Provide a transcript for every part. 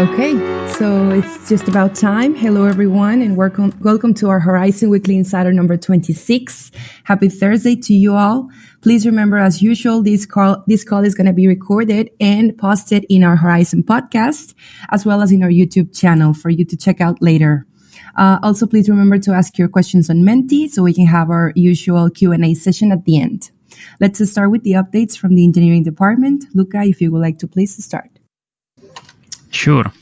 Okay, so it's just about time. Hello, everyone, and welcome, welcome to our Horizen Weekly Insider number 26. Happy Thursday to you all. Please remember, as usual, this call, this call is going to be recorded and posted in our Horizen podcast, as well as in our YouTube channel for you to check out later. Uh, also, please remember to ask your questions on Menti so we can have our usual Q&A session at the end. Let's start with the updates from the engineering department. Luca, if you would like to please start. Sure.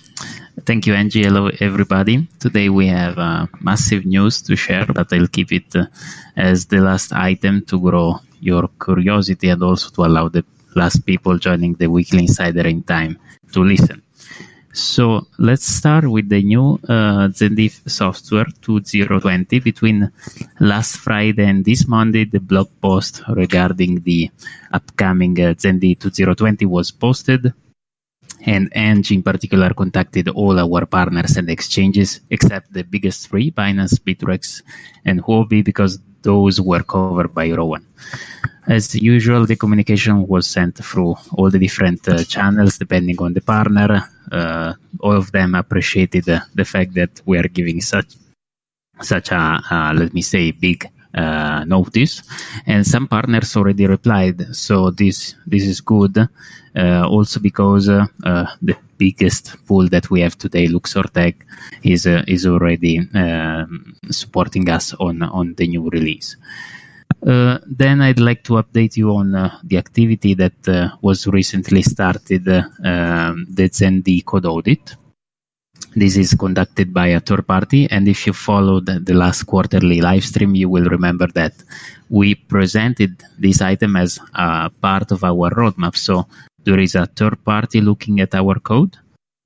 Thank you, Angie. Hello, everybody. Today we have uh, massive news to share, but I'll keep it uh, as the last item to grow your curiosity and also to allow the last people joining the weekly insider in time to listen. So let's start with the new uh, ZenD software 2020. Between last Friday and this Monday, the blog post regarding the upcoming uh, ZenD 2020 was posted and Eng in particular contacted all our partners and exchanges except the biggest three, Binance, Bittrex, and Huobi, because those were covered by Rowan. As usual, the communication was sent through all the different uh, channels depending on the partner. Uh, all of them appreciated uh, the fact that we are giving such such a let me say big uh, notice, and some partners already replied. So this this is good. Uh, also because uh, uh, the biggest pool that we have today, Luxor Tech, is is already um, supporting us on on the new release. Uh, then I'd like to update you on uh, the activity that uh, was recently started, um, the ZenD code audit. This is conducted by a third party, and if you followed the last quarterly live stream, you will remember that we presented this item as a part of our roadmap. So there is a third party looking at our code.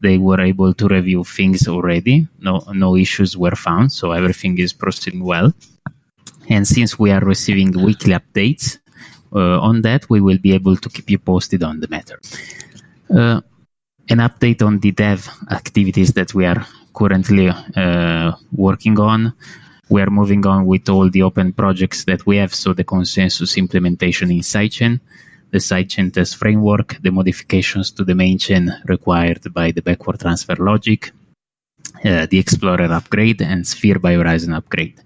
They were able to review things already. No, no issues were found, so everything is proceeding well. And since we are receiving weekly updates uh, on that, we will be able to keep you posted on the matter. Uh, an update on the dev activities that we are currently uh, working on. We are moving on with all the open projects that we have, so the consensus implementation in sidechain, the sidechain test framework, the modifications to the main chain required by the backward transfer logic, uh, the Explorer upgrade, and Sphere by Horizen upgrade.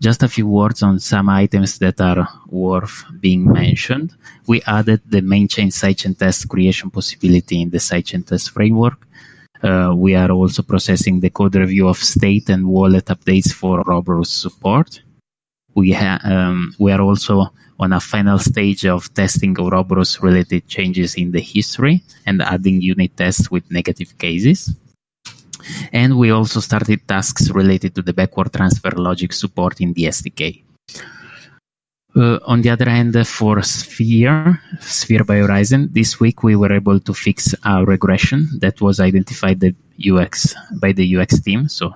Just a few words on some items that are worth being mentioned. We added the main chain sidechain test creation possibility in the sidechain test framework. Uh, we are also processing the code review of state and wallet updates for Ouroboros support. We, um, we are also on a final stage of testing Ouroboros related changes in the history and adding unit tests with negative cases. And we also started tasks related to the backward transfer logic support in the SDK. Uh, on the other hand, for Sphere, Sphere by Horizen, this week we were able to fix a regression that was identified the UX by the UX team. So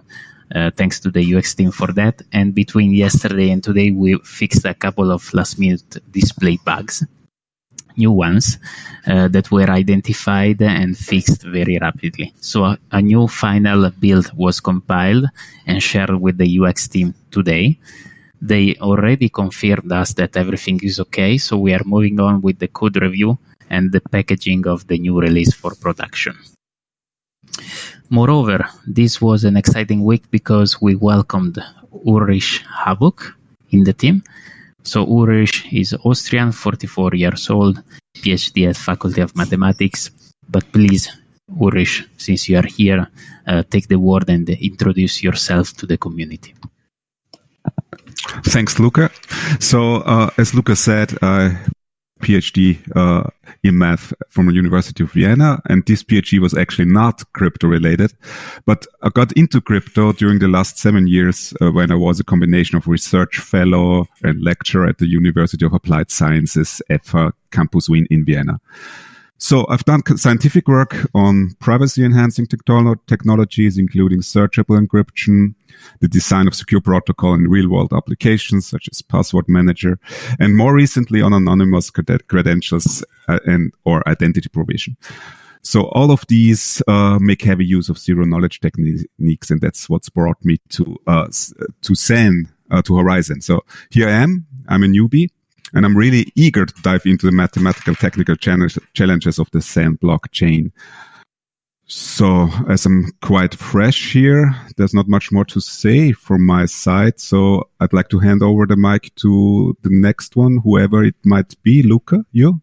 uh, thanks to the UX team for that. And between yesterday and today, we fixed a couple of last minute display bugs new ones uh, that were identified and fixed very rapidly. So a, a, new final build was compiled and shared with the UX team today. They already confirmed us that everything is okay, so we are moving on with the code review and the packaging of the new release for production. Moreover, this was an exciting week because we welcomed Ulrich Haböck in the team so Ulrich is Austrian, 44 years old, PhD at Faculty of Mathematics. But please, Ulrich, since you are here, uh, take the word and introduce yourself to the community. Thanks, Luca. So, uh, as Luca said, I PhD uh, in math from the University of Vienna, and this PhD was actually not crypto related, but I got into crypto during the last seven years uh, when I was a combination of research fellow and lecturer at the University of Applied Sciences, FH Campus Wien in Vienna. So I've done scientific work on privacy enhancing technologies, including searchable encryption, the design of secure protocol in real world applications such as password manager, and more recently on anonymous credentials uh, and or identity provision. So all of these uh, make heavy use of zero knowledge techniques, and that's what's brought me to uh, to Zen uh, to Horizen. So here I am. I'm a newbie and I'm really eager to dive into the mathematical technical challenges of the Zen blockchain. So, as I'm quite fresh here, there's not much more to say from my side. So, I'd like to hand over the mic to the next one, whoever it might be. Luca, you?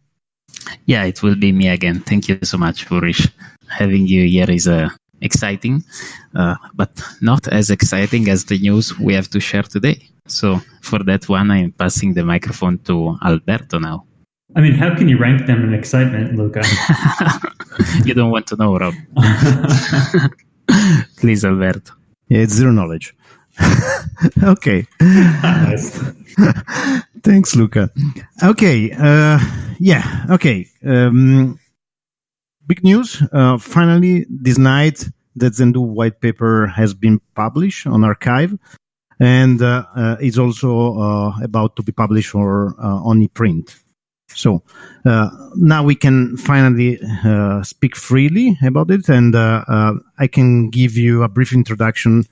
Yeah, it will be me again. Thank you so much, Furish. Having you here is uh, exciting, uh, but not as exciting as the news we have to share today. So, for that one, I'm passing the microphone to Alberto now. I mean, how can you rank them in excitement, Luca? you don't want to know, Rob. Please, Alberto. Yeah, it's zero knowledge. okay. nice. Thanks, Luca. Okay. Uh, yeah. Okay. Um, big news. Uh, finally, this night, the Zendoo white paper has been published on arXiv and uh, uh, is also uh, about to be published or uh, on ePrint. So uh, now we can finally speak freely about it, and I can give you a brief introduction,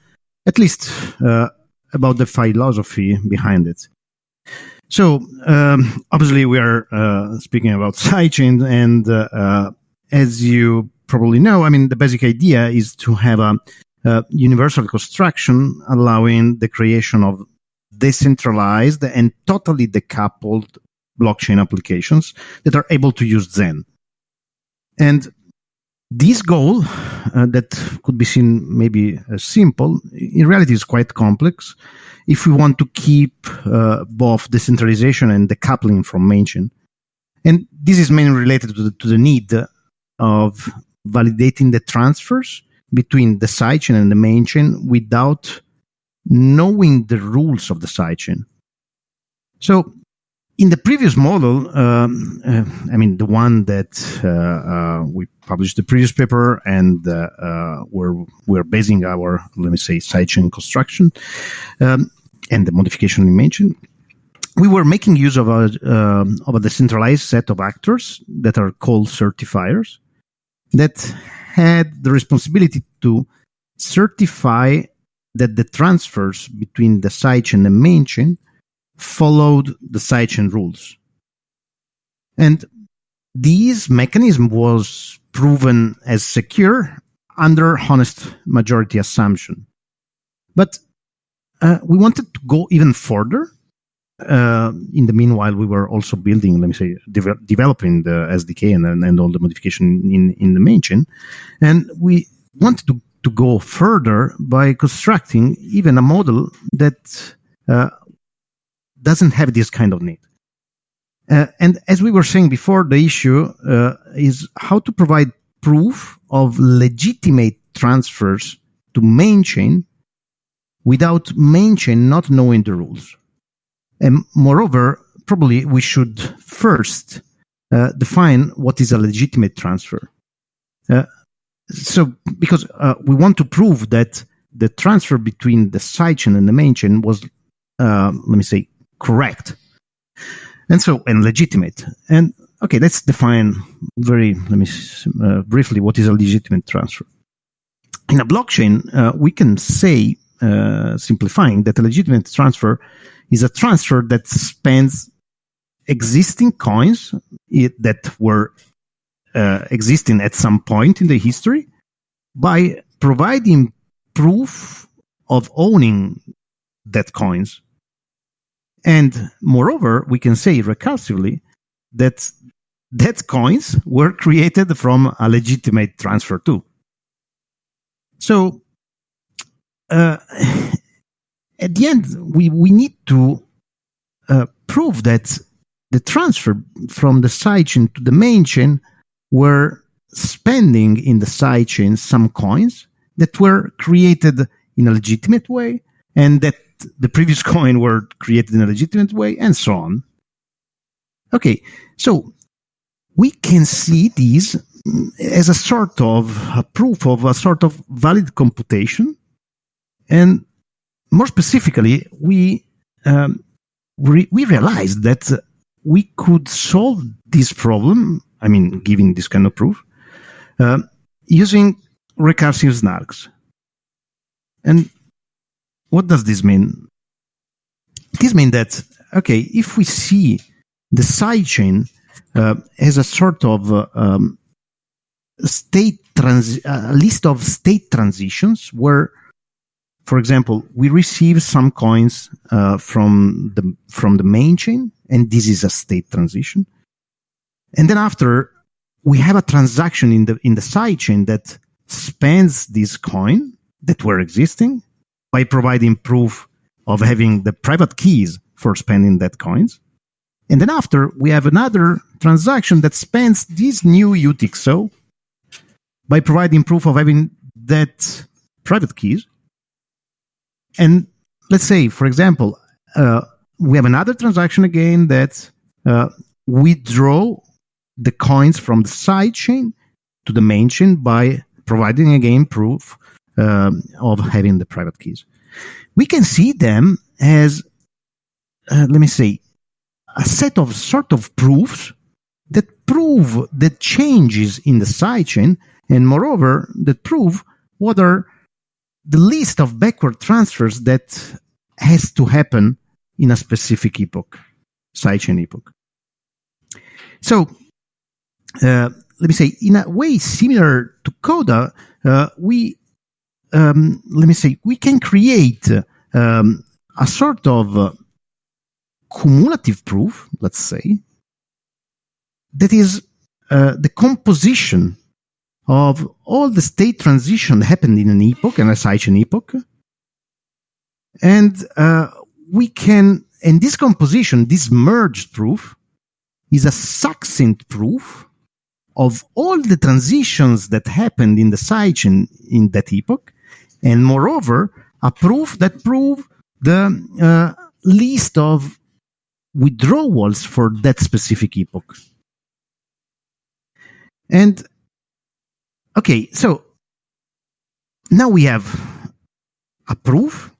at least about the philosophy behind it. So um, obviously we are speaking about sidechain, and as you probably know, I mean the basic idea is to have a, a universal construction allowing the creation of decentralized and totally decoupled blockchain applications that are able to use Zen. And this goal uh, that could be seen maybe as simple, in reality is quite complex if we want to keep uh, both decentralization and decoupling from mainchain. And this is mainly related to the, to the need of validating the transfers between the sidechain and the mainchain without knowing the rules of the sidechain. So in the previous model, um, uh, I mean, the one that uh, uh, we published the previous paper and uh, uh, where we're basing our, let me say, sidechain construction um, and the modification you mentioned, we were making use of a, um, of a decentralized set of actors that are called certifiers that had the responsibility to certify that the transfers between the sidechain and main chain followed the sidechain rules. And this mechanism was proven as secure under honest majority assumption. But uh, we wanted to go even further. Uh, in the meanwhile, we were also building, let me say, de- developing the SDK and, and all the modification in, in the main chain. And we wanted to, to go further by constructing even a model that uh, doesn't have this kind of need. Uh, and as we were saying before, the issue uh, is how to provide proof of legitimate transfers to main chain without main chain not knowing the rules. And moreover, probably we should first uh, define what is a legitimate transfer. Uh, so, because uh, we want to prove that the transfer between the sidechain and the main chain was, uh, let me say, correct. And so and legitimate. And okay let's define very let me uh, briefly what is a legitimate transfer. In a blockchain uh, we can say simplifying that a legitimate transfer is a transfer that spans existing coins that were uh, existing at some point in the history by providing proof of owning that coins and moreover, we can say recursively that that coins were created from a legitimate transfer too. So uh, at the end, we, we need to uh, prove that the transfer from the sidechain to the main chain were spending in the sidechain some coins that were created in a legitimate way and that the previous coin were created in a legitimate way, and so on. Okay, so we can see these as a sort of a proof of a sort of valid computation, and more specifically, we um, re- we realized that we could solve this problem. I mean, giving this kind of proof uh, using recursive snarks. And what does this mean? This means that, okay, if we see the sidechain uh, as a sort of uh, um, state a list of state transitions where, for example, we receive some coins uh, from the from the main chain, and this is a state transition. And then after, we have a transaction in the in the side chain that spends this coin that were existing by providing proof of having the private keys for spending that coins. And then after, we have another transaction that spends this new UTXO by providing proof of having that private keys. And let's say, for example, uh, we have another transaction again that uh, withdraw the coins from the side chain to the main chain by providing again proof um, of having the private keys. We can see them as, uh, let me say, a set of sort of proofs that prove the changes in the sidechain and moreover that prove what are the list of backward transfers that has to happen in a specific epoch, sidechain epoch. So, uh, let me say, in a way similar to Coda, uh, we, um, let me say, we can create um, a sort of uh, cumulative proof, let's say, that is uh, the composition of all the state transition that happened in an epoch, and a sidechain epoch. And uh, we can, and this composition, this merged proof, is a succinct proof of all the transitions that happened in the sidechain in that epoch, and moreover, a proof that prove the uh, list of withdrawals for that specific epoch. And okay, so now we have a proof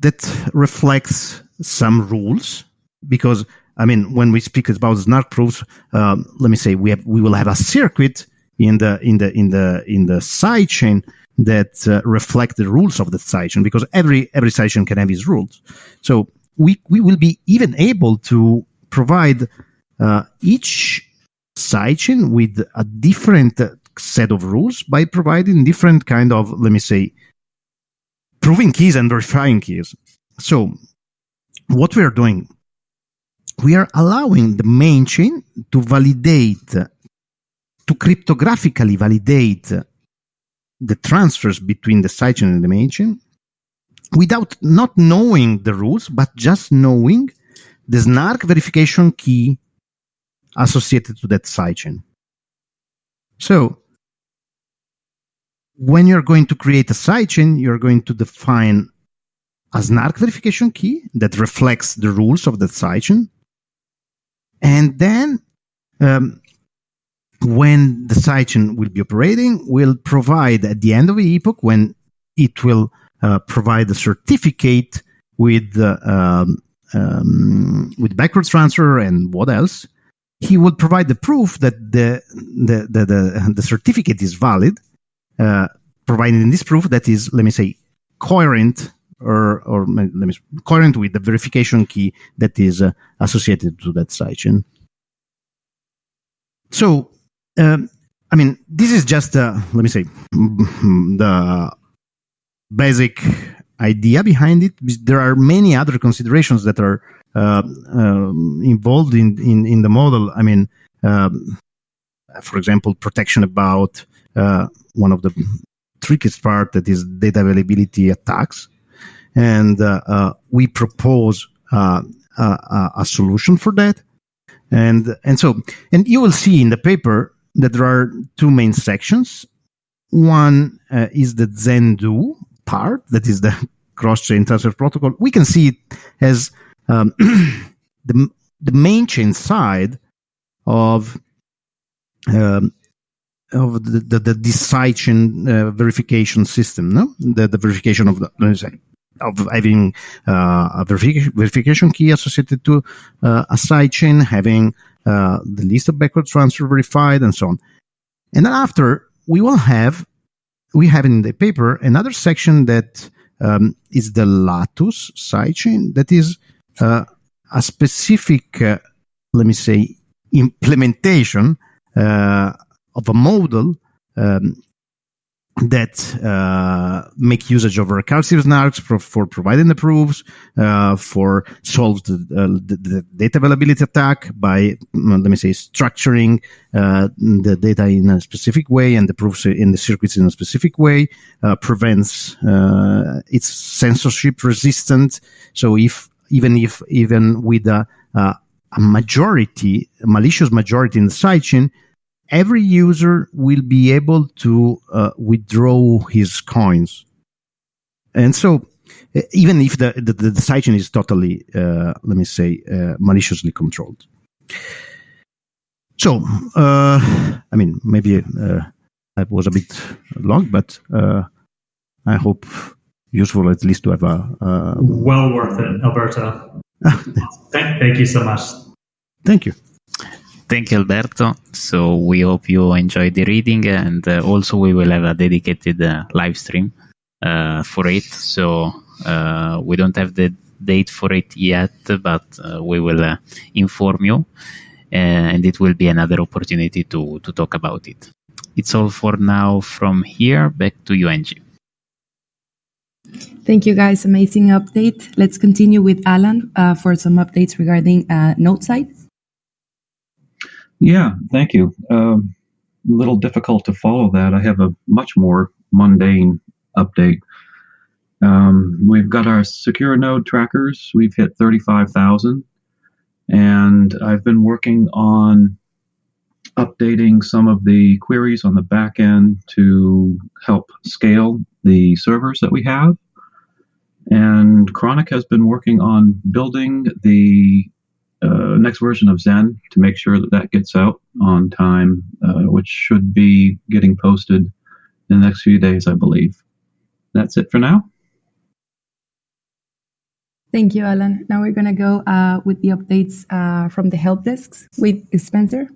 that reflects some rules because I mean when we speak about snark proofs, um, let me say we have we will have a circuit in the in the in the in the side chain that uh, reflect the rules of the sidechain because every every sidechain can have its rules. So we we will be even able to provide uh, each sidechain with a different set of rules by providing different kind of let me say proving keys and verifying keys. So what we are doing, we are allowing the main chain to validate to cryptographically validate the transfers between the sidechain and the main chain without not knowing the rules, but just knowing the snark verification key associated to that sidechain. So, when you're going to create a sidechain, you're going to define a snark verification key that reflects the rules of that sidechain. And then, um, when the sidechain will be operating, will provide at the end of the epoch when it will uh, provide a certificate with uh, um, um, with backwards transfer and what else. He will provide the proof that the the the, the, the certificate is valid, uh, providing this proof that is, let me say, coherent or or let me coherent with the verification key that is uh, associated to that sidechain. So, um, I mean, this is just uh, let me say the basic idea behind it. There are many other considerations that are uh, um, involved in, in, in the model. I mean, um, for example, protection about uh, one of the trickiest part that is data availability attacks, and uh, uh we propose uh, a, solution for that. And and so and you will see in the paper that there are two main sections. One uh, is the Zendoo, part, that is the cross-chain transfer protocol, we can see it as um, the, the main chain side of um, of the, the, the uh, verification system, no? The, the verification of the, of having uh, a verification, verification key associated to uh, a sidechain, having uh, the list of backward transfer verified, and so on. And then after, we will have we have in the paper another section that um, is the Latus sidechain that is uh, a specific, uh, let me say, implementation uh, of a model um, that uh, make usage of recursive snarks for, for providing the proofs, uh, for solve the, uh, the, the, data availability attack by, let me say, structuring uh, the data in a specific way and the proofs in the circuits in a specific way, uh, prevents uh, it's censorship resistant. So if even if even with a, a majority, a malicious majority in the sidechain, every user will be able to uh, withdraw his coins. And so, uh, even if the, the, the sidechain is totally, uh, let me say, uh, maliciously controlled. So, uh, I mean, maybe uh, that was a bit long, but I hope useful at least to have a. well worth it, Alberto. thank, thank you so much. Thank you. Thank you, Alberto. So we hope you enjoyed the reading, and uh, also we will have a dedicated uh, live stream uh, for it. So uh, we don't have the date for it yet, but uh, we will uh, inform you, and it will be another opportunity to to talk about it. It's all for now from here. Back to you, Angie. Thank you, guys. Amazing update. Let's continue with Alan for some updates regarding Nodeside. Yeah, thank you. Um, a little difficult to follow that. I have a much more mundane update. Um, we've got our secure node trackers. We've hit 35,000. And I've been working on updating some of the queries on the back end to help scale the servers that we have. And Chronic has been working on building the uh, next version of Zen to make sure that that gets out on time, uh, which should be getting posted in the next few days, I believe. That's it for now. Thank you, Alan. Now we're going to go uh, with the updates uh, from the help desks with Spencer.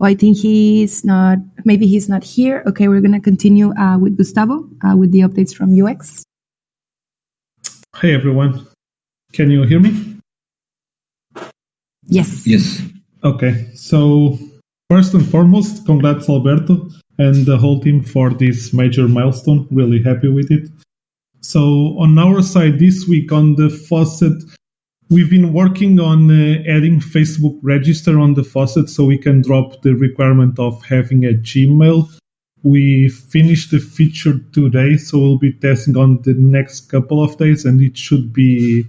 Oh, I think he's not, maybe he's not here. Okay, we're going to continue uh, with Gustavo uh, with the updates from UX. Hey, everyone. Can you hear me? Yes. Yes. Okay, so first and foremost, congrats, Alberto and the whole team for this major milestone. Really happy with it. So, on our side this week on the faucet, We've been working on uh, adding Facebook register on the faucet so we can drop the requirement of having a Gmail. We finished the feature today, so we'll be testing on the next couple of days and it should be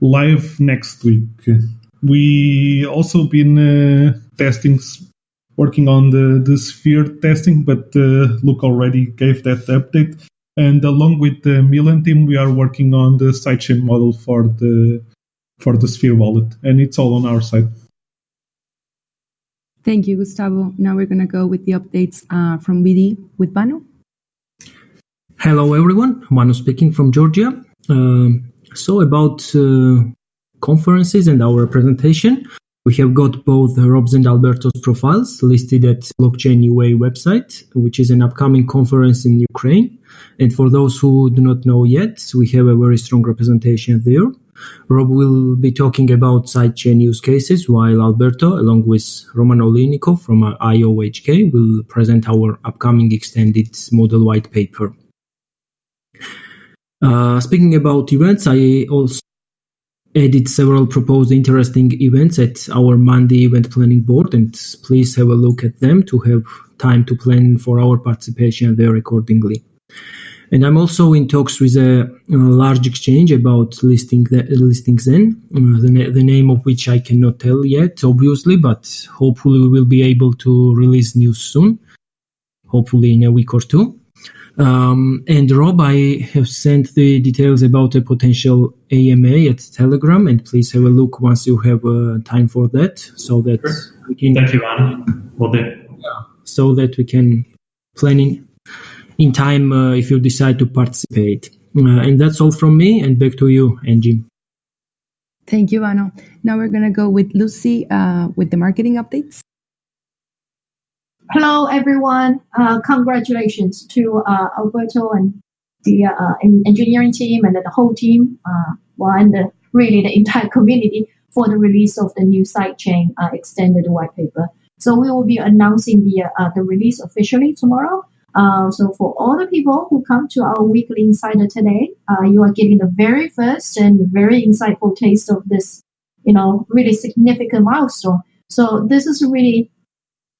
live next week. We also been uh, testing, working on the, the sphere testing, but uh, Luke already gave that update. And along with the Milan team, we are working on the sidechain model for the for the Sphere wallet, and it's all on our side. Thank you, Gustavo. Now we're going to go with the updates uh, from BD with Banu. Hello, everyone. Manu speaking from Georgia. Uh, so, about uh, conferences and our presentation, we have got both Rob's and Alberto's profiles listed at Blockchain UA website, which is an upcoming conference in Ukraine. And for those who do not know yet, we have a very strong representation there. Rob will be talking about sidechain use cases, while Alberto, along with Roman Oliynykov from IOHK, will present our upcoming extended model white paper. Uh, speaking about events, I also added several proposed interesting events at our Monday event planning board, and please have a look at them to have time to plan for our participation there accordingly. And I'm also in talks with a, a large exchange about listing the, listing Zen, uh, the, the name of which I cannot tell yet, obviously, but hopefully we will be able to release news soon, hopefully in a week or two. Um, and Rob, I have sent the details about a potential AMA at Telegram, and please have a look once you have uh, time for that, so that sure. we can. Thank you, Anna. Will do. Yeah, so that we can plan in in time uh, if you decide to participate. Uh, and that's all from me. And back to you, Angie. Thank you, Ano. Now we're going to go with Lucy uh, with the marketing updates. Hello, everyone. Uh, congratulations to uh, Alberto and the uh, engineering team and the whole team, uh, well, and the, really the entire community for the release of the new sidechain uh, extended white paper. So we will be announcing the uh, the release officially tomorrow. Uh, so for all the people who come to our weekly insider today, uh, you are getting the very first and very insightful taste of this, you know, really significant milestone. So this is really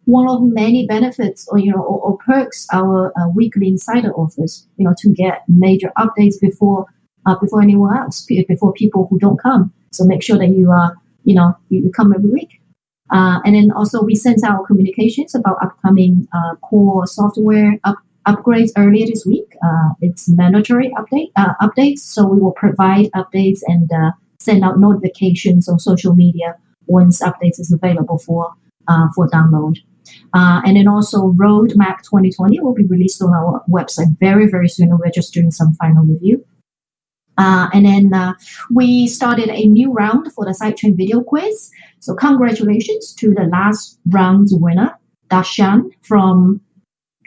one of many benefits or you know or, or perks our uh, weekly insider offers. You know, to get major updates before uh, before anyone else, before people who don't come. So make sure that you are, you know, you come every week. Uh, and then also we sent out communications about upcoming uh, core software up, upgrades earlier this week. Uh, it's mandatory update uh, updates, so we will provide updates and uh, send out notifications on social media once updates is available for uh, for download. and then also Roadmap 2020 will be released on our website very very soon. We're just doing some final review. Uh, and then uh, we started a new round for the sidechain video quiz. So congratulations to the last round's winner, Dashan from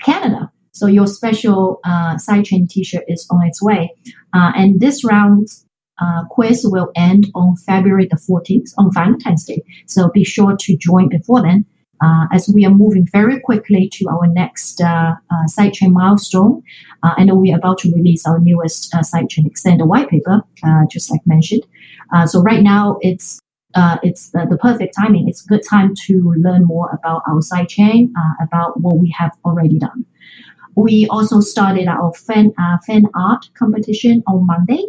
Canada. So your special uh, sidechain T-shirt is on its way. Uh, and this round's uh, quiz will end on February the 14th on Valentine's Day. So be sure to join before then uh, as we are moving very quickly to our next uh, uh, sidechain milestone. Uh, and we're about to release our newest uh, sidechain extender white paper, uh, just like mentioned. So right now it's it's the, the, perfect timing. It's a good time to learn more about our sidechain, about what we have already done. We also started our fan fan art competition on Monday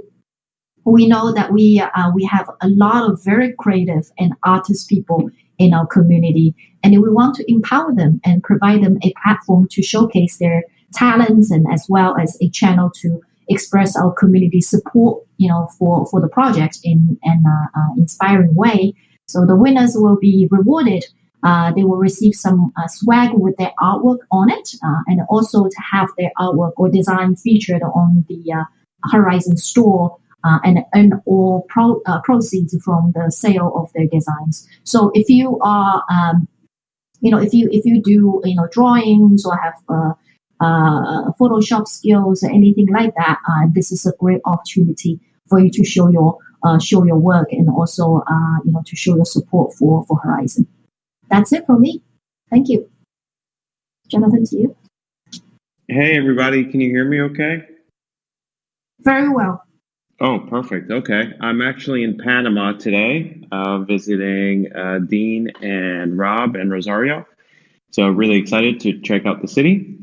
we know that we uh, we have a lot of very creative and artist people in our community. And we want to empower them and provide them a platform to showcase their talents and as well as a channel to express our community support, you know, for, for the project in an uh, uh, inspiring way. So the winners will be rewarded. Uh, they will receive some uh, swag with their artwork on it, uh, and also to have their artwork or design featured on the uh, Horizen store uh, and earn all pro, uh, proceeds from the sale of their designs. So if you are, um, you know, if you if you do you know drawings or have uh, uh Photoshop skills or anything like that, uh, this is a great opportunity for you to show your uh, show your work and also you know to show your support for for Horizen. That's it from me. Thank you, Jonathan. To you. Hey everybody, can you hear me? Okay. Very well. Oh, perfect. Okay. I'm actually in Panama today, uh, visiting uh, Dean and Rob and Rosario. So, really excited to check out the city.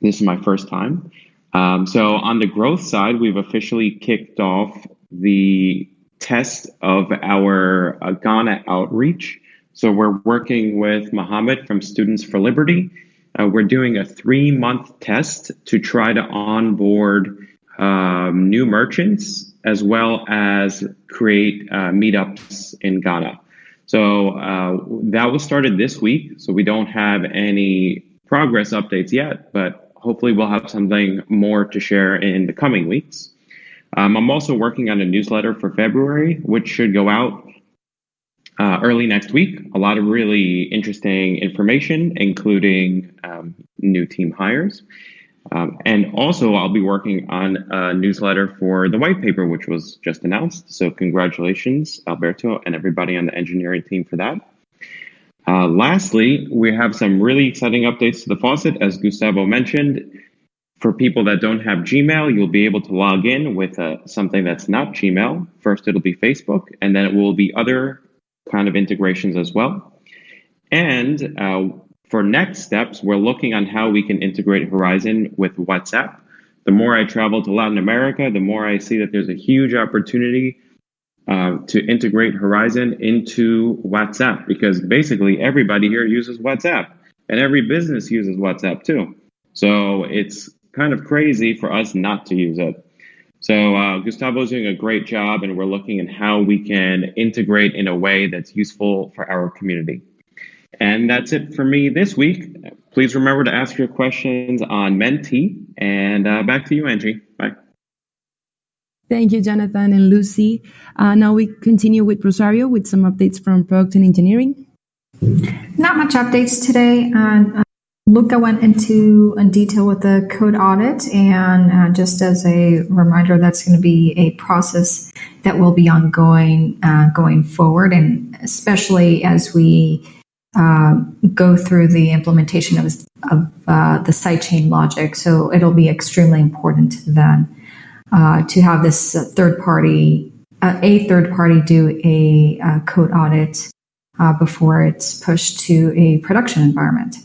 This is my first time. Um, so, on the growth side, we've officially kicked off the test of our uh, Ghana outreach. So, we're working with Mohammed from Students for Liberty. Uh, we're doing a three month test to try to onboard um, new merchants as well as create uh, meetups in Ghana. So uh, that was started this week. So we don't have any progress updates yet, but hopefully we'll have something more to share in the coming weeks. Um, I'm also working on a newsletter for February, which should go out uh, early next week. A lot of really interesting information, including um, new team hires. Um, and also, I'll be working on a newsletter for the white paper, which was just announced. So, congratulations, Alberto, and everybody on the engineering team for that. Uh, lastly, we have some really exciting updates to the faucet. As Gustavo mentioned, for people that don't have Gmail, you'll be able to log in with uh, something that's not Gmail. First, it'll be Facebook, and then it will be other kind of integrations as well. And uh, for next steps, we're looking on how we can integrate Horizen with WhatsApp. The more I travel to Latin America, the more I see that there's a huge opportunity uh, to integrate Horizen into WhatsApp because basically everybody here uses WhatsApp and every business uses WhatsApp too. So it's kind of crazy for us not to use it. So uh, Gustavo's doing a great job, and we're looking at how we can integrate in a way that's useful for our community. And that's it for me this week. Please remember to ask your questions on Menti. And uh, back to you, Angie. Bye. Thank you, Jonathan and Lucy. Uh, now we continue with Rosario with some updates from product and engineering. Not much updates today. Uh, Luca went into in detail with the code audit, and uh, just as a reminder, that's going to be a process that will be ongoing uh, going forward, and especially as we uh, go through the implementation of, of uh, the sidechain logic. So it'll be extremely important then uh, to have this third party, uh, a third party, do a code audit before it's pushed to a production environment.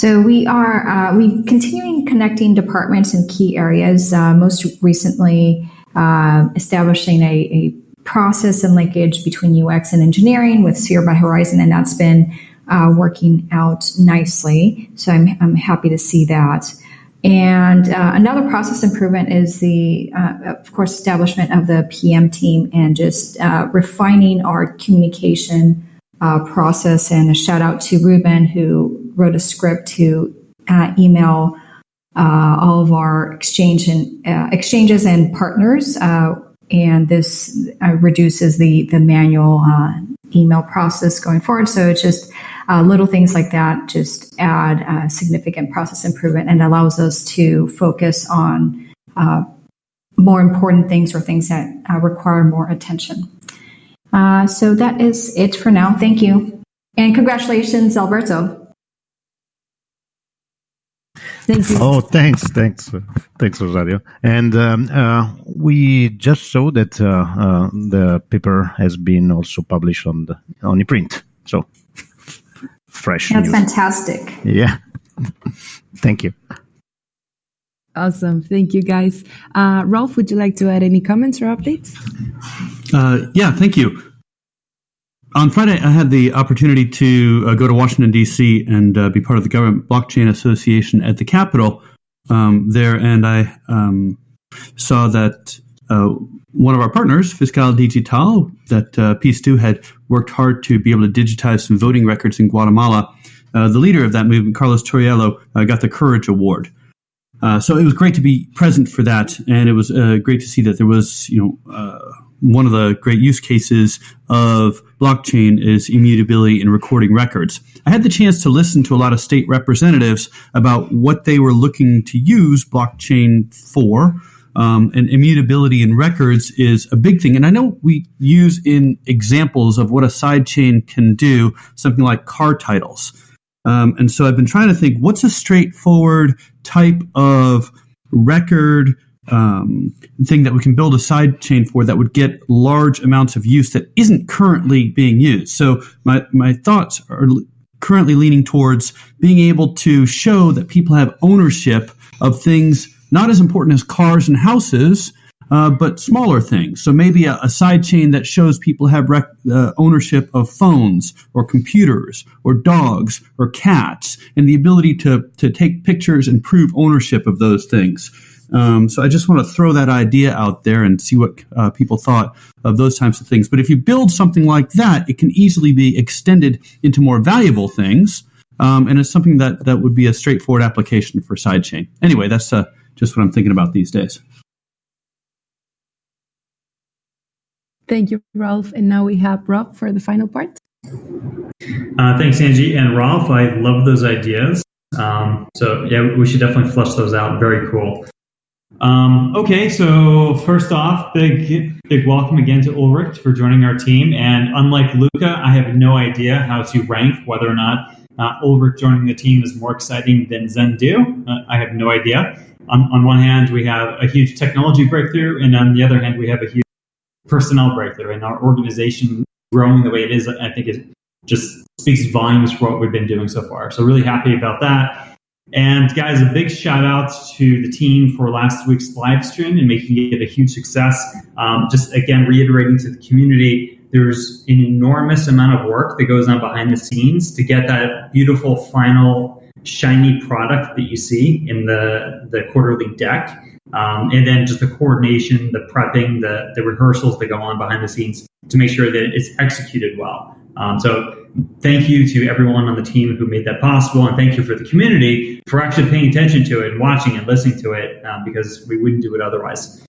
So we are uh, we continuing connecting departments in key areas. Uh, most recently, uh, establishing a, a, process and linkage between UX and engineering with Sphere by Horizen, and that's been uh, working out nicely. So I'm I'm happy to see that. And uh, another process improvement is the, uh, of course, establishment of the PM team and just refining our communication uh, process. And a shout out to Ruben, who wrote a script to uh, email uh, all of our exchange and uh, exchanges and partners. Uh, and this uh, reduces the the manual email process going forward. So it's just little things like that just add significant process improvement and allows us to focus on more important things or things that require more attention. Uh, so that is it for now. Thank you. And congratulations, Alberto. Thank you. Oh, thanks, thanks, thanks, Rosario. And um, uh, we just saw that uh, uh, the paper has been also published on the on the print. So fresh. That's news. fantastic. Yeah. Thank you. Awesome. Thank you, guys. Uh, Rolf, would you like to add any comments or updates? Uh, yeah, thank you. On Friday, I had the opportunity to uh, go to Washington, D.C. and uh, be part of the Government Blockchain Association at the Capitol um, there, and I um, saw that uh, one of our partners, Fiscal Digital, that uh, Peace2 had worked hard to be able to digitize some voting records in Guatemala. the leader of that movement, Carlos Torriello, got the Courage Award. Uh, so it was great to be present for that, and it was uh, great to see that there was, you know, uh, one of the great use cases of blockchain is immutability in recording records. I had the chance to listen to a lot of state representatives about what they were looking to use blockchain for. Um, and immutability in records is a big thing. And I know we use in examples of what a sidechain can do something like car titles. Um, and so I've been trying to think what's a straightforward type of record um, thing that we can build a side chain for that would get large amounts of use that isn't currently being used. So my, my thoughts are currently leaning towards being able to show that people have ownership of things not as important as cars and houses, uh, but smaller things. So maybe a, a side chain that shows people have rec- uh, ownership of phones or computers or dogs or cats and the ability to, to take pictures and prove ownership of those things. Um, so I just want to throw that idea out there and see what uh, people thought of those types of things. But if you build something like that, it can easily be extended into more valuable things. Um, and it's something that, that would be a straightforward application for sidechain. Anyway, that's uh, just what I'm thinking about these days. Thank you, Rolf. And now we have Rob for the final part. Uh, thanks, Angie and Rolf. I love those ideas. Um, so yeah, we should definitely flush those out. Very cool. Um, okay, so first off, big big welcome again to Ulrich for joining our team. And unlike Luca, I have no idea how to rank whether or not uh, Ulrich joining the team is more exciting than Zendoo. Uh, I have no idea. On, on one hand, we have a huge technology breakthrough, and on the other hand, we have a huge personnel breakthrough and our organization growing the way it is, I think it just speaks volumes for what we've been doing so far. So really happy about that. And guys, a big shout out to the team for last week's live stream and making it a huge success. Um, just again, reiterating to the community, there's an enormous amount of work that goes on behind the scenes to get that beautiful final shiny product that you see in the, the quarterly deck. Um, and then just the coordination, the prepping, the, the rehearsals that go on behind the scenes to make sure that it's executed well. Um, so thank you to everyone on the team who made that possible, and thank you for the community for actually paying attention to it and watching and listening to it um, because we wouldn't do it otherwise.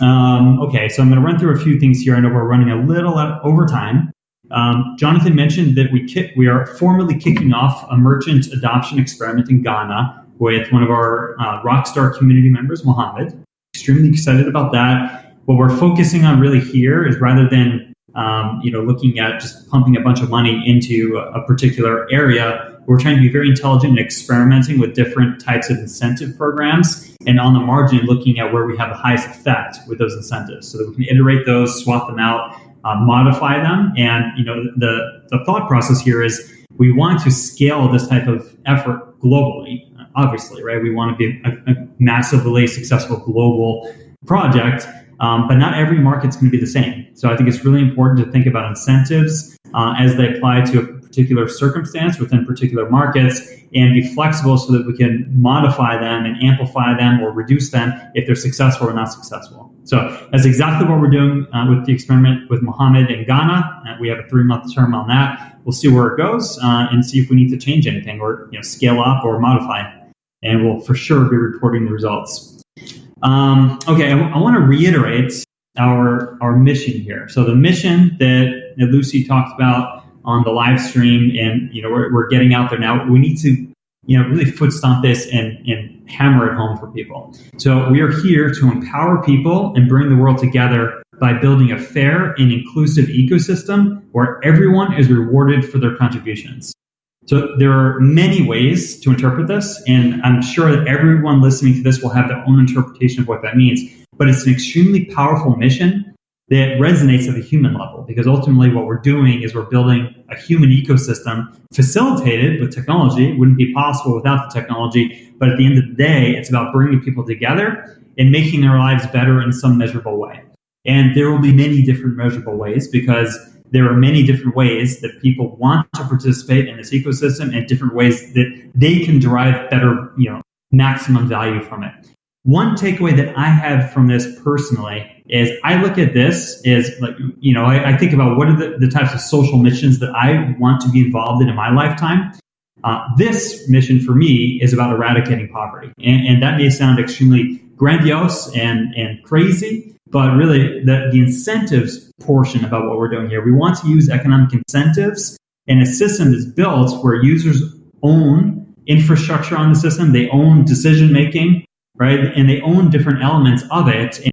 Um, okay, so I'm going to run through a few things here. I know we're running a little over time, Um, Jonathan mentioned that we kick, we are formally kicking off a merchant adoption experiment in Ghana with one of our uh, Rockstar community members, Mohammed. Extremely excited about that. What we're focusing on really here is rather than um, you know looking at just pumping a bunch of money into a, particular area, we're trying to be very intelligent and experimenting with different types of incentive programs and on the margin looking at where we have the highest effect with those incentives so that we can iterate those, swap them out, uh, modify them. And you know the, the thought process here is we want to scale this type of effort globally, obviously, right? We want to be a, a massively successful global project. Um, but not every market's going to be the same. So I think it's really important to think about incentives uh, as they apply to a particular circumstance within particular markets and be flexible so that we can modify them and amplify them or reduce them if they're successful or not successful. So that's exactly what we're doing uh, with the experiment with Mohammed in Ghana. Uh, we have a three month term on that. We'll see where it goes uh, and see if we need to change anything or you know, scale up or modify. And we'll for sure be reporting the results. Um, okay, I want to reiterate our our mission here. So the mission that, that Lucy talked about on the live stream and you know we're, we're getting out there now we need to you know really foot stomp this and and hammer it home for people so we are here to empower people and bring the world together by building a fair and inclusive ecosystem where everyone is rewarded for their contributions so there are many ways to interpret this and i'm sure that everyone listening to this will have their own interpretation of what that means but it's an extremely powerful mission that resonates at the human level because ultimately what we're doing is we're building a human ecosystem facilitated with technology. It wouldn't be possible without the technology. But at the end of the day, it's about bringing people together and making their lives better in some measurable way. And there will be many different measurable ways because there are many different ways that people want to participate in this ecosystem and different ways that they can derive better, you know, maximum value from it. One takeaway that I have from this personally is I look at this as like, you know, I, I think about what are the, the, types of social missions that I want to be involved in in my lifetime. Uh, this mission for me is about eradicating poverty. And, and, that may sound extremely grandiose and, and crazy, but really the, the incentives portion about what we're doing here, we want to use economic incentives and a system that's built where users own infrastructure on the system, they own decision making, right? And they own different elements of it. And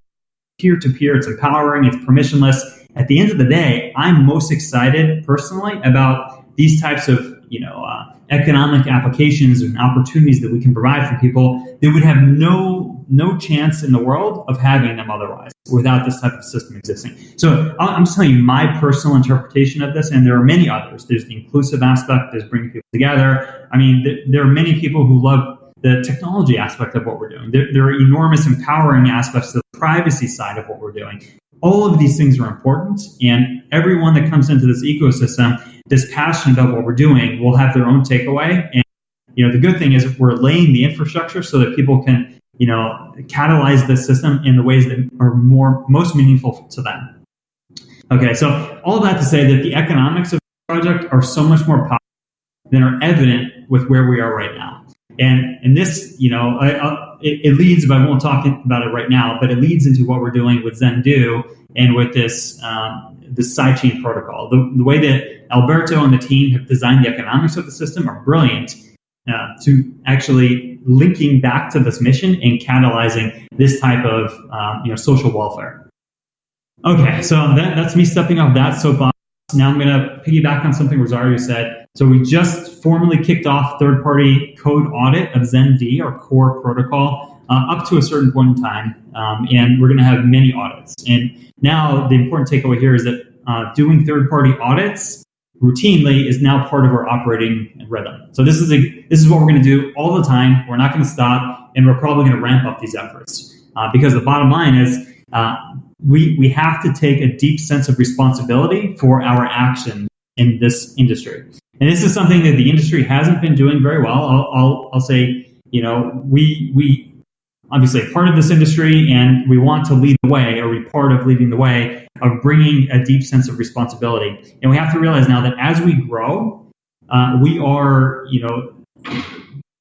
peer to peer, it's empowering, it's permissionless. At the end of the day, I'm most excited personally about these types of you know uh, economic applications and opportunities that we can provide for people that would have no no chance in the world of having them otherwise without this type of system existing. So I'm just telling you my personal interpretation of this, and there are many others. There's the inclusive aspect, there's bringing people together. I mean, there are many people who love the technology aspect of what we're doing. There, there, are enormous empowering aspects to the privacy side of what we're doing. All of these things are important, and everyone that comes into this ecosystem that's passionate about what we're doing will have their own takeaway. And you know, the good thing is we're laying the infrastructure so that people can, you know, catalyze the system in the ways that are more most meaningful to them. Okay, so all that to say that the economics of the project are so much more powerful than are evident with where we are right now. And and this, you know, I, I, it, it, leads, but I won't talk about it right now. But it leads into what we're doing with Zendoo and with this um, this sidechain protocol. The, the way that Alberto and the team have designed the economics of the system are brilliant uh, to actually linking back to this mission and catalyzing this type of um, you know social welfare. Okay, so that, that's me stepping off that soapbox. Now I'm going to piggyback on something Rosario said. So we just formally kicked off third-party code audit of ZenD, our core protocol, uh, up to a certain point in time, um, and we're going to have many audits. And now the important takeaway here is that uh, doing third-party audits routinely is now part of our operating rhythm. So this is a this is what we're going to do all the time. We're not going to stop, and we're probably going to ramp up these efforts uh, because the bottom line is. Uh, we, we have to take a deep sense of responsibility for our actions in this industry. And this is something that the industry hasn't been doing very well. I'll, I'll, I'll say, you know, we, we obviously part of this industry and we want to lead the way or be part of leading the way of bringing a deep sense of responsibility. And we have to realize now that as we grow, uh, we are, you know,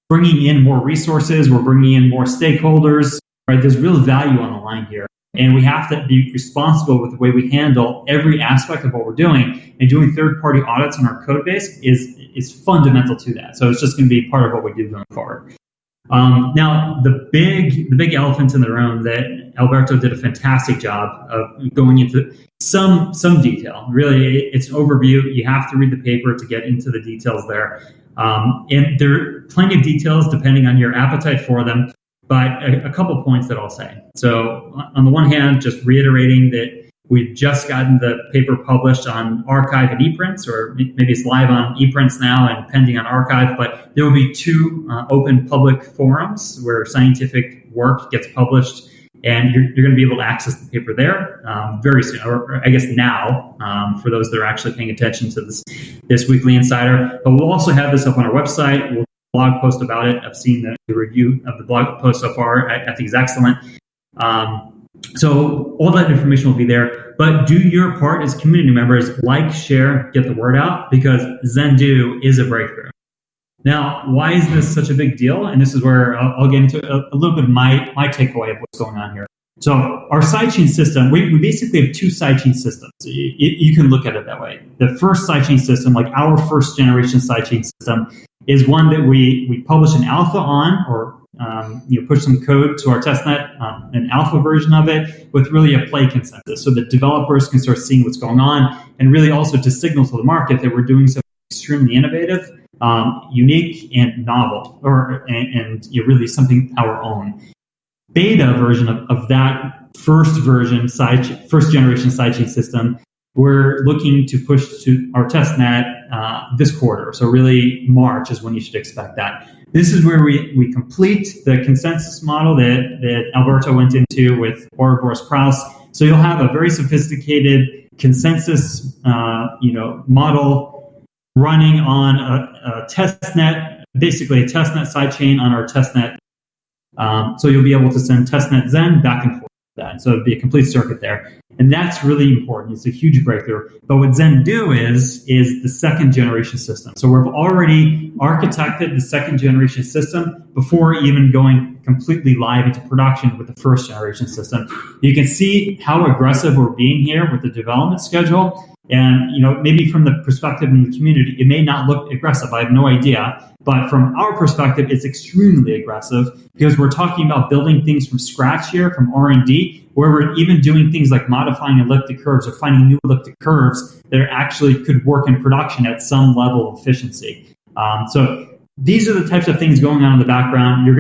bringing in more resources, we're bringing in more stakeholders, right? There's real value on the line here. And we have to be responsible with the way we handle every aspect of what we're doing. And doing third-party audits on our code base is is fundamental to that. So it's just going to be part of what we do going forward. Um, now, the big the big elephant in the room that Alberto did a fantastic job of going into some some detail. Really, it's an overview. You have to read the paper to get into the details there, um, and there are plenty of details depending on your appetite for them. But a, a couple points that I'll say. So, on the one hand, just reiterating that We've just gotten the paper published on arXiv and ePrints, or maybe it's live on ePrints now and pending on arXiv, But there will be two uh, open public forums where scientific work gets published, and you're, you're going to be able to access the paper there um, very soon, or, I guess now um, for those that are actually paying attention to this this weekly insider. But we'll also have this up on our website. We'll blog post about it. I've seen the, the review of the blog post so far. I, I think is excellent. Um, so all that information will be there, but do your part as community members, like, share, get the word out because Zendoo is a breakthrough. Now, why is this such a big deal? And this is where I'll, I'll get into a, a, little bit of my, my takeaway of what's going on here. So our sidechain system, we, we basically have two sidechain systems. You, you can look at it that way. The first sidechain system, like our first generation sidechain system, is one that we, we publish an alpha on or um, you know, push some code to our testnet, um, an alpha version of it with really a play consensus so that developers can start seeing what's going on and really also to signal to the market that we're doing something extremely innovative, um, unique, and novel, or and, and you know, really something our own. Beta version of, of that first version side first generation sidechain system we're looking to push to our testnet uh, this quarter. So really March is when you should expect that. This is where we, we complete the consensus model that, that Alberto went into with Ouroboros Praos. So you'll have a very sophisticated consensus uh, you know, model running on a, a test net, basically a testnet sidechain on our testnet. Um, so you'll be able to send testnet Zen back and forth that. So it'd be a complete circuit there. And that's really important. It's a huge breakthrough. But what Zendoo is, is the second generation system. So we've already architected the second generation system before even going completely live into production with the first generation system. You can see how aggressive we're being here with the development schedule. And you know, maybe from the perspective in the community, it may not look aggressive. I have no idea. But from our perspective, it's extremely aggressive because we're talking about building things from scratch here, from R&D, where we're even doing things like modifying elliptic curves or finding new elliptic curves that actually could work in production at some level of efficiency. Um, so these are the types of things going on in the background. You're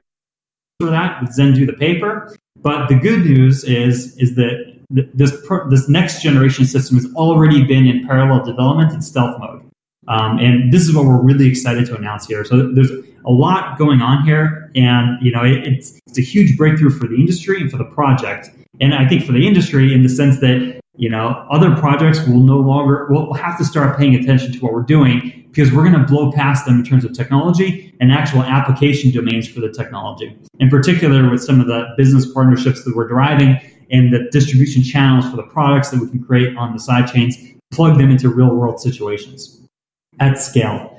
going to that with Zendoo the paper. But the good news is, is that this, this next generation system has already been in parallel development in stealth mode. Um, and this is what we're really excited to announce here. So there's a lot going on here, and you know it, it's it's a huge breakthrough for the industry and for the project. And I think for the industry, in the sense that you know other projects will no longer will have to start paying attention to what we're doing because we're going to blow past them in terms of technology and actual application domains for the technology. In particular, with some of the business partnerships that we're driving and the distribution channels for the products that we can create on the side chains, plug them into real world situations at scale.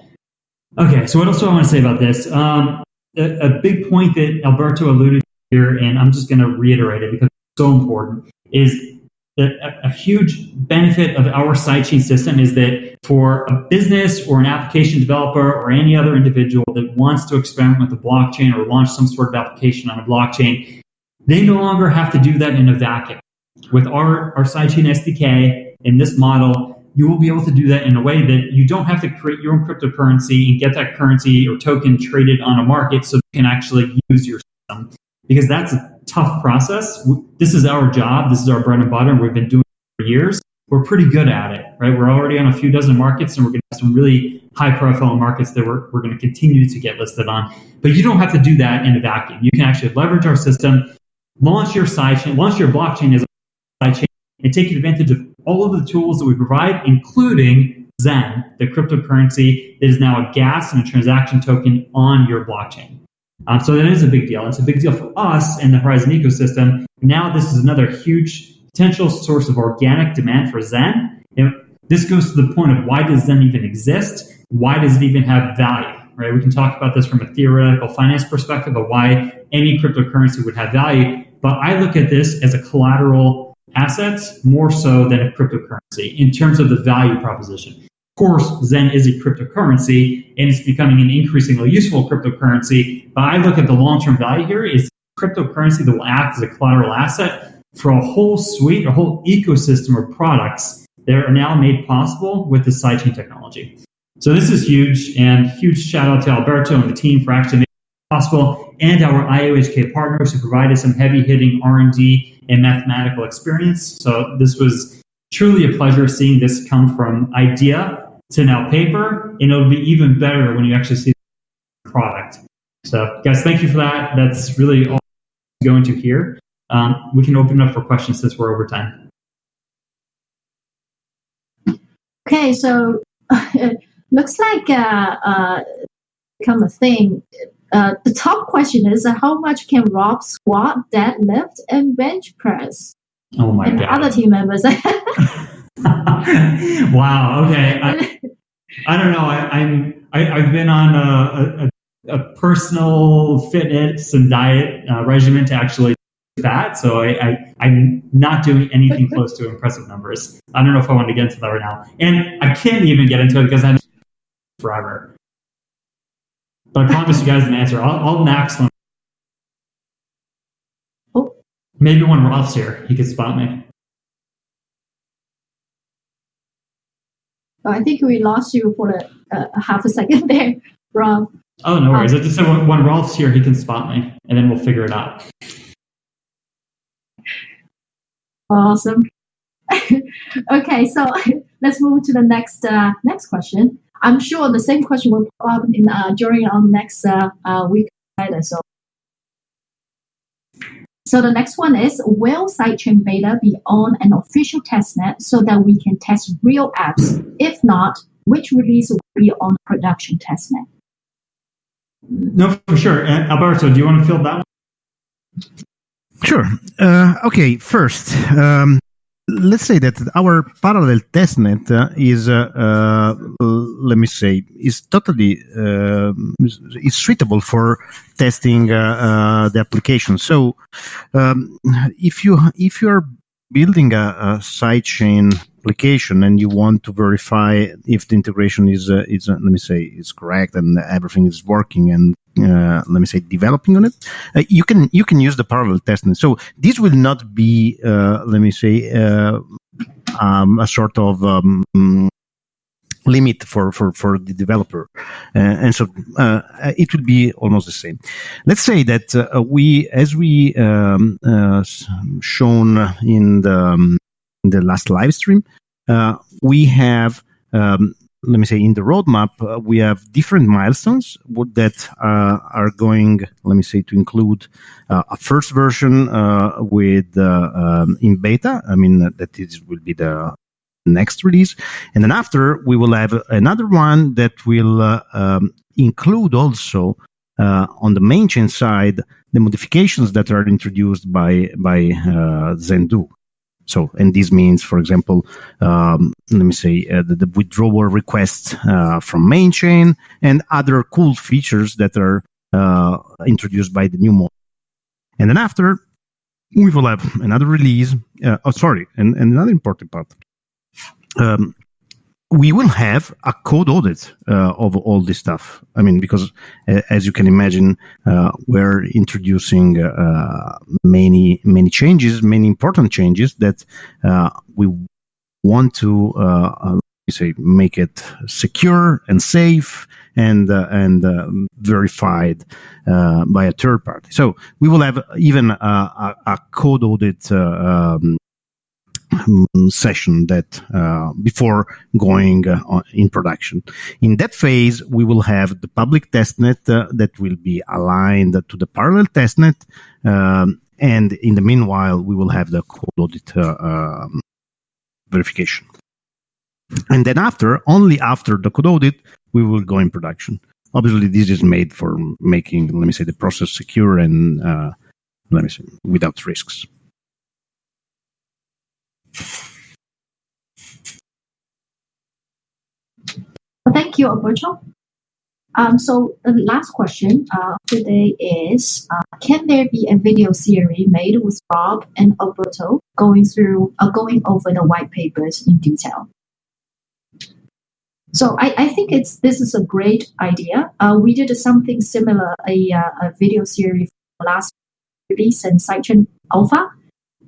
Okay, so what else do I want to say about this? Um, a, a, big point that Alberto alluded to here, and I'm just going to reiterate it because it's so important, is that a, a huge benefit of our sidechain system is that for a business or an application developer or any other individual that wants to experiment with the blockchain or launch some sort of application on a blockchain, they no longer have to do that in a vacuum. With our, our sidechain SDK in this model, you will be able to do that in a way that you don't have to create your own cryptocurrency and get that currency or token traded on a market so you can actually use your system. Because that's a tough process. This is our job. This is our bread and butter. We've been doing it for years. We're pretty good at it, right? We're already on a few dozen markets and we're going to have some really high profile markets that we're, we're going to continue to get listed on. But you don't have to do that in a vacuum. You can actually leverage our system, launch your sidechain, launch your blockchain as a sidechain and take advantage of all of the tools that we provide, including Zen, the cryptocurrency that is now a gas and a transaction token on your blockchain. Um, so that is a big deal. It's a big deal for us in the Horizen ecosystem. Now this is another huge potential source of organic demand for Zen. And this goes to the point of why does Zen even exist? Why does it even have value? Right? We can talk about this from a theoretical finance perspective of why any cryptocurrency would have value but I look at this as a collateral asset more so than a cryptocurrency in terms of the value proposition. Of course, Zen is a cryptocurrency and it's becoming an increasingly useful cryptocurrency, but I look at the long-term value here is cryptocurrency that will act as a collateral asset for a whole suite, a whole ecosystem of products that are now made possible with the sidechain technology. So this is huge, and huge shout out to Alberto and the team for actually making it possible, and our IOHK partners who provided some heavy hitting R&D and mathematical experience. So this was truly a pleasure seeing this come from idea to now paper, and it'll be even better when you actually see the product. So guys, thank you for that. That's really all I'm going to here. Um, we can open up for questions since we're over time. Okay, so looks like uh, uh, become a thing. Uh, the top question is uh, how much can Rob squat, deadlift, and bench press? Oh my and god! other team members. wow. Okay. I, I don't know. I, I'm I, I've been on a, a, a personal fitness and diet uh, regimen to actually fat, so I, I I'm not doing anything close to impressive numbers. I don't know if I want to get into that right now, and I can't even get into it because I'm forever. But I promise you guys an answer. I'll, I'll max one. Oh. Maybe when Rolf's here, he could spot me. I think we lost you for a, a half a second there, Rob. Oh, no worries. I just said when, when Rolf's here, he can spot me, and then we'll figure it out. Awesome. okay, so let's move to the next uh, next question. I'm sure the same question will pop up in uh, during our next uh, uh, week later. So, so the next one is: Will sidechain beta be on an official testnet so that we can test real apps? If not, which release will be on production testnet? No, for sure. Uh, Alberto, do you want to fill that one? Sure. Uh, okay, first, um, let's say that our parallel testnet uh, is, uh, uh, let me say, is totally is suitable for testing uh, the application. So, um, if you if you are building a, a sidechain application and you want to verify if the integration is uh, is uh, let me say is correct and everything is working and uh, let me say developing on it uh, you can you can use the parallel testing so this will not be uh, let me say uh, um, a sort of um, limit for, for, for the developer. Uh, and so uh, it will be almost the same. Let's say that uh, we, as we um, shown in the, um, in the last live stream, we have um, let me say in the roadmap uh, we have different milestones that uh, are going let me say to include uh, a first version with um, in beta i mean that is will be the next release. And then after, we will have another one that will uh, um, include also uh, on the main chain side the modifications that are introduced by by uh, Zendoo. So, and this means, for example, um, let me say uh, the, the, withdrawal requests uh, from main chain and other cool features that are uh, introduced by the new model. And then after, we will have another release. oh, sorry, and, and another important part um, we will have a code audit uh, of all this stuff. I mean, because uh, as you can imagine, uh, we're introducing uh, many many changes, many important changes that uh, we want to uh, say make it secure and safe and and verified by a third party. So we will have even a, a code audit um, um, session that uh, before going uh, in production. In that phase, we will have the public testnet uh, that will be aligned to the parallel testnet, um, and in the meanwhile, we will have the code audit uh, um, verification. And then after, only after the code audit, we will go in production. Obviously, this is made for making, let me say, the process secure and uh, let me say, without risks. Thank you, Alberto. Um, so the last question uh, today is: uh, Can there be a video series made with Rob and Alberto going through, uh, going over the white papers in detail? So I, I think it's this is a great idea. Uh, we did something similar, a, uh, a video series last release and Sidechain Alpha.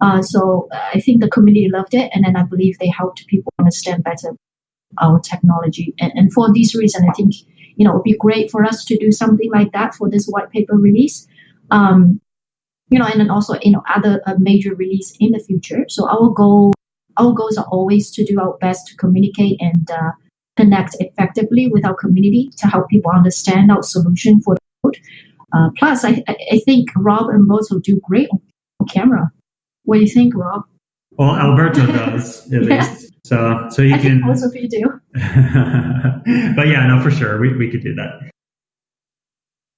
Uh, so I think the community loved it, and then I believe they helped people understand better our technology. And, and for this reason, I think you know it would be great for us to do something like that for this white paper release. Um, you know, and then also you know other uh, major release in the future. So our goal, our goals are always to do our best to communicate and uh, connect effectively with our community to help people understand our solution for the code. Uh, plus, I, I think Rob and Moto do great on camera. What do you think, Rob? Well, Alberto does at Yeah. least. So so you I can. think both of you do. but yeah, no, for sure, we, we could do that.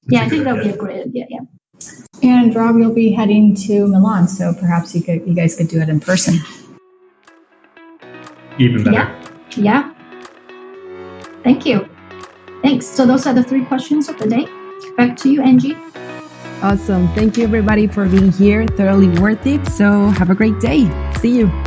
Yeah, I think that would be a great idea. Yeah. And Rob, you'll be heading to Milan, so perhaps you could you guys could do it in person. Even better. Yeah. Yeah. Thank you. Thanks. So those are the three questions of the day. Back to you, Angie. Awesome. Thank you, everybody, for being here. Thoroughly worth it. So, have a great day. See you.